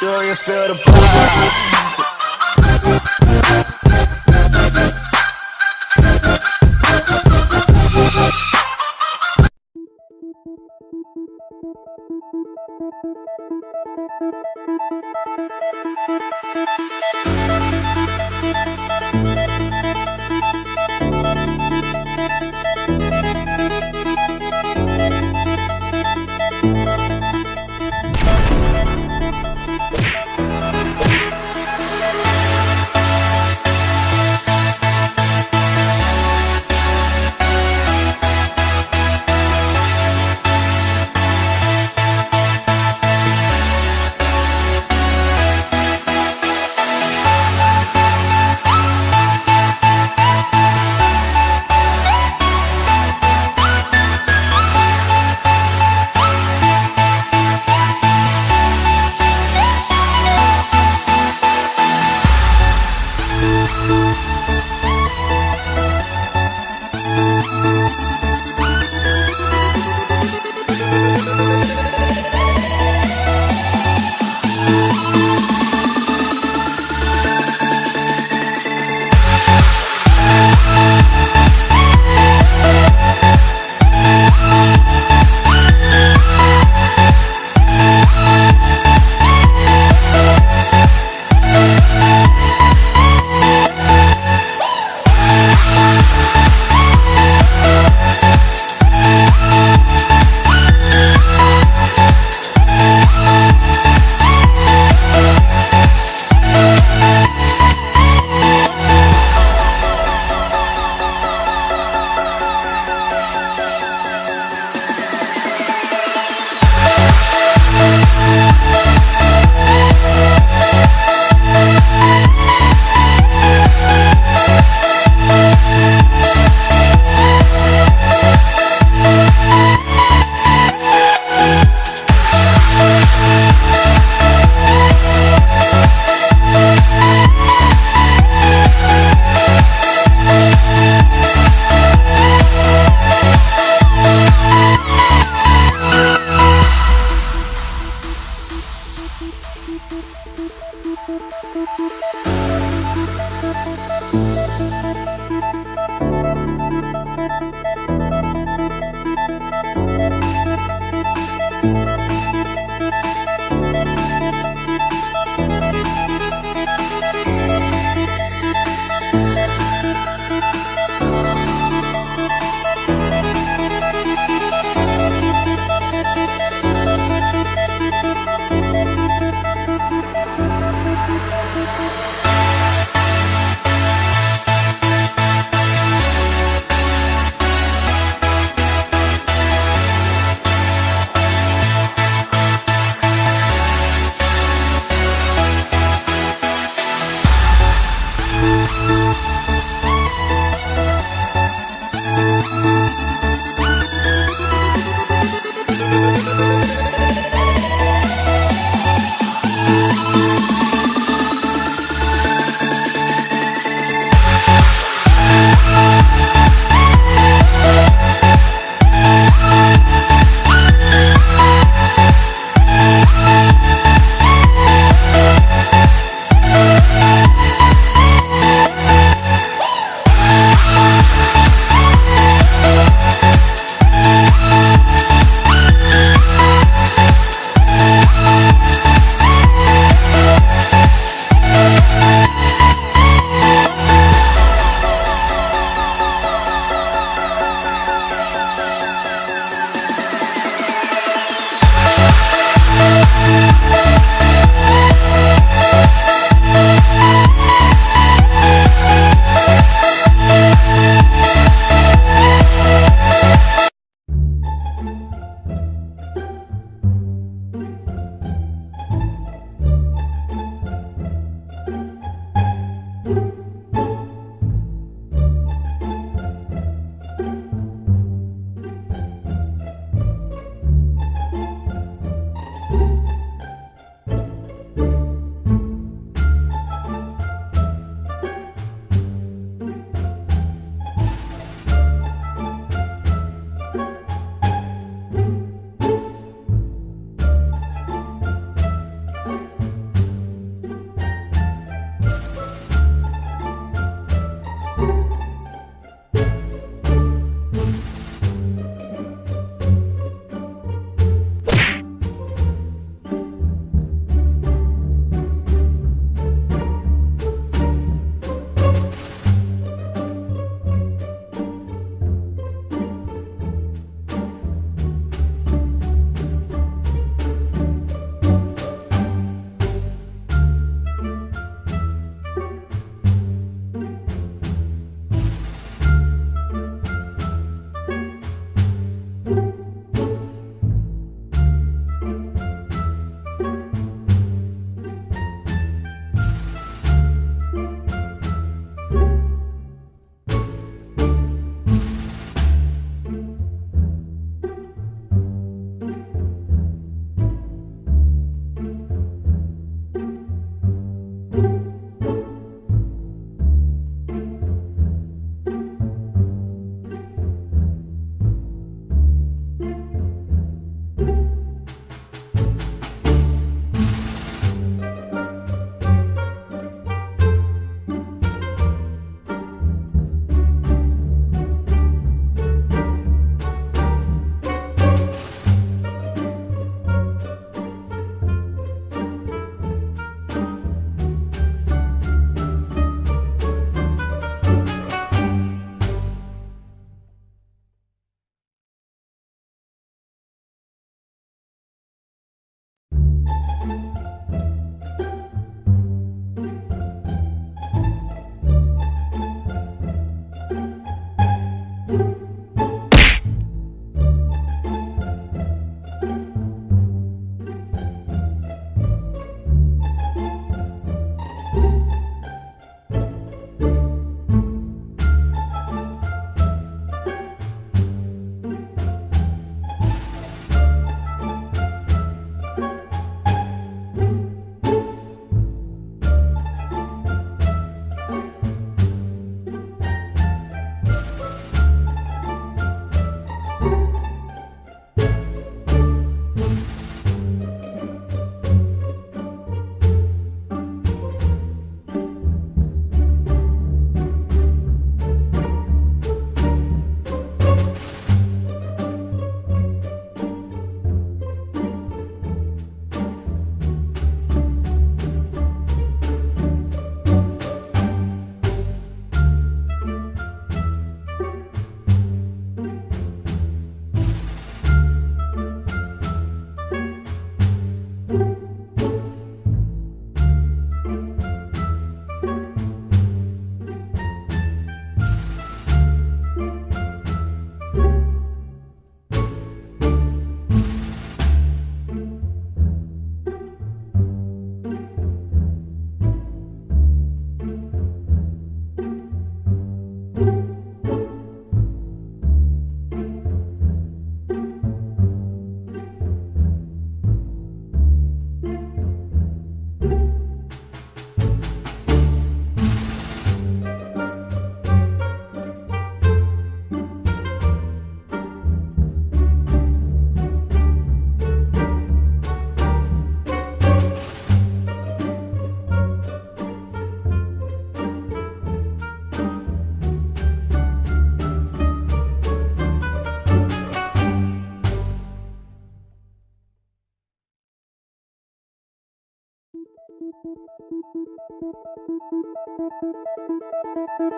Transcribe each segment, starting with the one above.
Do you feel the vibe?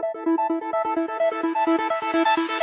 Thank you.